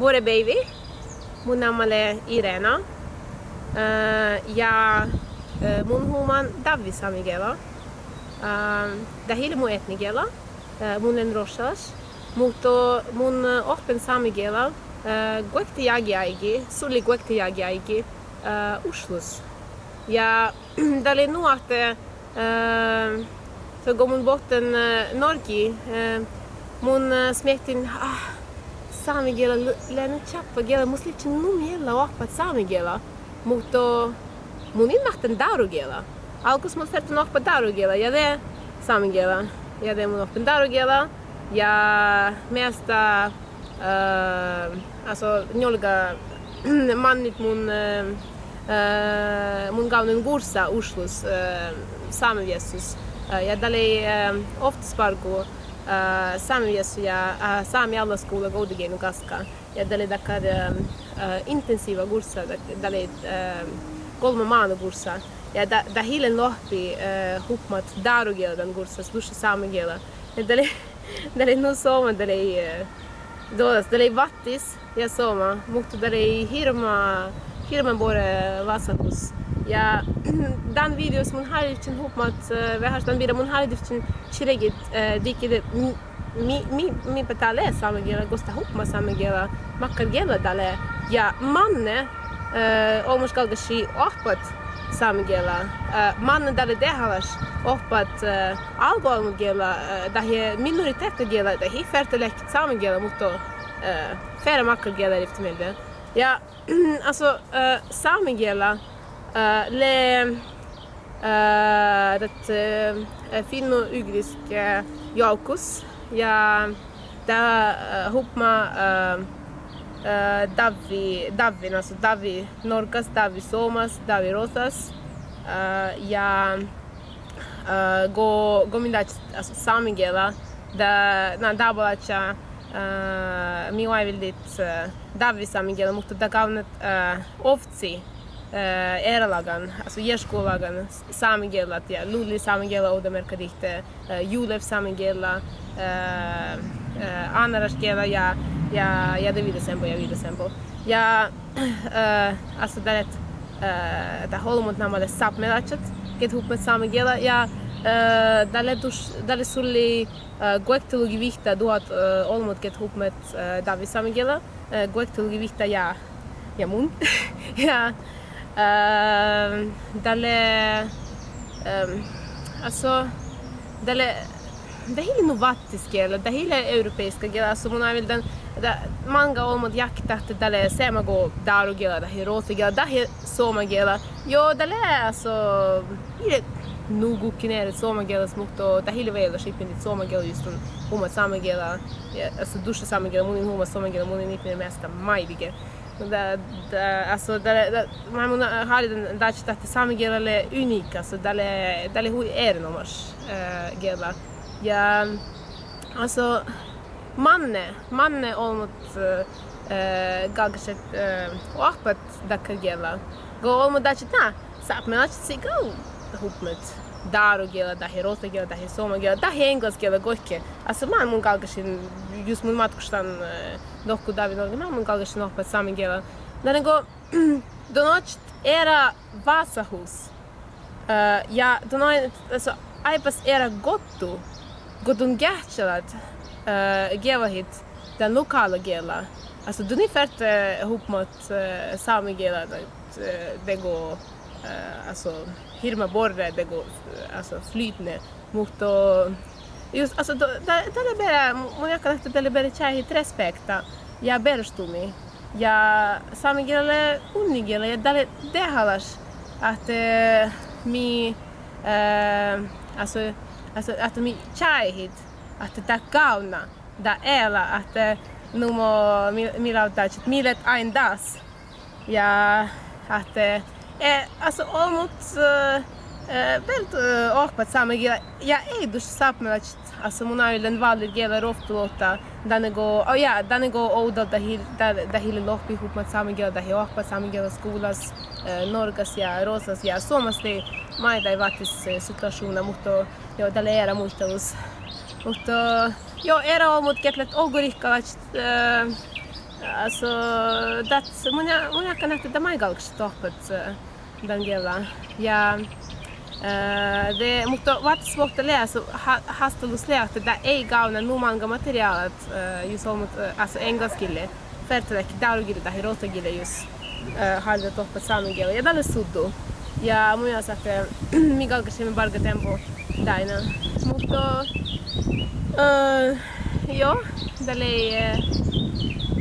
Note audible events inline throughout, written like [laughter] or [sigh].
Vuore baby. Eh, eh, mun namale Irena. Uh, ja uh, mun human Davi samigela. Uh, eh, dahil mu etnigela. Uh, mun en roshas. Mutta mun oppen samigela. Uh, Guekti jagi aigi. Suli guekti jagi aigi. Uh, uslus. Ja dali nuate uh, så går mun botten uh, norki. Uh, mun uh, smektin ah, saamigela läänen chappa gela muslitsi numilla oppat saamigela. Mutta mun innahten darugela. Alkus mun sertun oppa darugela ja det saamigela. Ja det mun oppen darugela. Ja mesta uh, alltså njolga [clears throat] mannit mun uh, uh, mun gaunen gursa uslus uh, saamiviesus. Uh, ja dalei uh, ofta spargu uh, saamiviesu ja uh, saami alla skola godigenu kaska. Ja dalei dakar uh, uh, intensiiva gursa, dalei uh, kolme maana gursa. Ja da, da hilen lohpi uh, hupmat darugeldan gursa, sluša saamigela. Ja dalei dalei nu soma dalei uh, dodas, dalei vattis ja soma, mutta dalei hirma hirma bore vasahus. Ja [clears throat] dan videos mun halivcin hupmat uh, eh, vehastan bira mun halivcin chiregit uh, eh, dikide mi mi mi patale samegela gosta hupma samegela makkar gela dale. Ja manne eh, uh, olmus galgashi ohpat samegela uh, manne dale dehalas ohpat uh, albalmu gela uh, dahi minoritet gela dahi fertelek samegela mutta uh, färre makkar gela riftemelde ja [clears throat] alltså uh, samegela Eh, le eh, et eh, finno-ugrisk jaukus. Ja ta er, hüppama Davi, Davin, alltså Davi Norkas, Davi Somas, Davi Rotas ja go, gomindați, alltså samigela, da, na, er da balacha mīlēja vildīt Davi samigela, mūtu da galvenat ovci. Eh, eralagan, alltså gerskolagan samigella, ja, lulli samigella odamerkadikte, eh, julev samigella, eh, äh, anaraskela ja, ja, ja det vidare sempo, ja vidare sempo. Ja, [clears throat] alltså det är ett, äh, det håller mot namale sapmelachat, get hup med samigella, ja, äh, dalle dus, dalle sulli äh, goektulugi vihta duhat äh, olmut get ihop med äh, Davi samigella, äh, goektulugi vihta ja, ja mun, [laughs] ja, Uh, dalle um, alltså dalle det hela novattiskela, det hela europeiska gela, alltså mun aivan den da manga olmot jaktat dalle sema semago daru gela, da hiroti gela, da soma gela. Jo, dalle alltså ile nugu kinere soma gela smukto, da hila vela shipin soma gela just un huma sama gela, alltså dusha sama gela, munin huma soma gela, munin ipine mesta majdige da, da, alltså, da, da, man har den da ci same gelale unika, alltså dalle dalle hui erinomas äh, gela. Ja, alltså manne, manne olmut äh, galgaset äh, oahpat dakar gela. Go olmut da ci ta, sap me laci si go hupmet. Daru gela, dahi rota gela, dahi soma gela, dahi engels gela goike. Alltså man mun galgasin, just mun matkustan äh, eh, doku David man mun galgasin oahpat same gela. Da nego, [clears throat] do noć era vasahus. Uh, eh, ja, do noć, alltså, aipas era gottu, godun gärtsalat uh, eh, gevahit den lokala gela. Alltså, du ni färt uh, ihop mot uh, sami gela, det går, Eh, alltså, hirma borre, det går, alltså, flytne mot och Just, alltså, då, da, da le bere, mun jakka nähty tälle bere tjähit respekta jag berstumi ja saamegele unnigele där det halas att eh, mi eh, alltså, alltså att mi tjähit att det kauna da ela att eh, nu må mi, mi lautat att milet ein das. Ja att eh, äh, alltså omut äh, eh, eh, väldigt äh, ohpat saamegele ja ei dus sapmelat alltså mun ailen vallit gela roftulota danego oh ja danego ouda dahil dahil lohpi hupmat samigela dahi ohpa samigela skolas äh, norgas ja rosas ja suomasti maita ei vatis situaationa mutta jo dalle era muistelus mutta jo era on mut ketlet ogurikkalat äh, Alltså, that's mun mun akka nähtä tämä ikalks tohpat Dangela. Ja Uh, det, mutta vaat svårt att läsa, hastelus lähtä, että ei nu många materiaalit, uh, just on, alltså engelskille, fertelek, daulugille tai rotagille just uh, halda tohpat saamigelle. Ja tällä suddu. Ja mun mielestä, että [clears throat] mikä alkaisi me barga tempo daina. Mutta, uh, joo, tällä ei,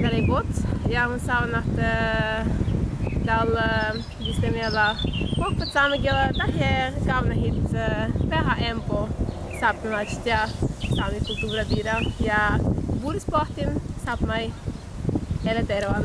tällä ei bot. Ja mun saun, että tällä, just meillä Pohpat saamigella tähän kauna hit vähän empo saapimać ja saami kulttuura bira ja buurisportin saapmai eleteroan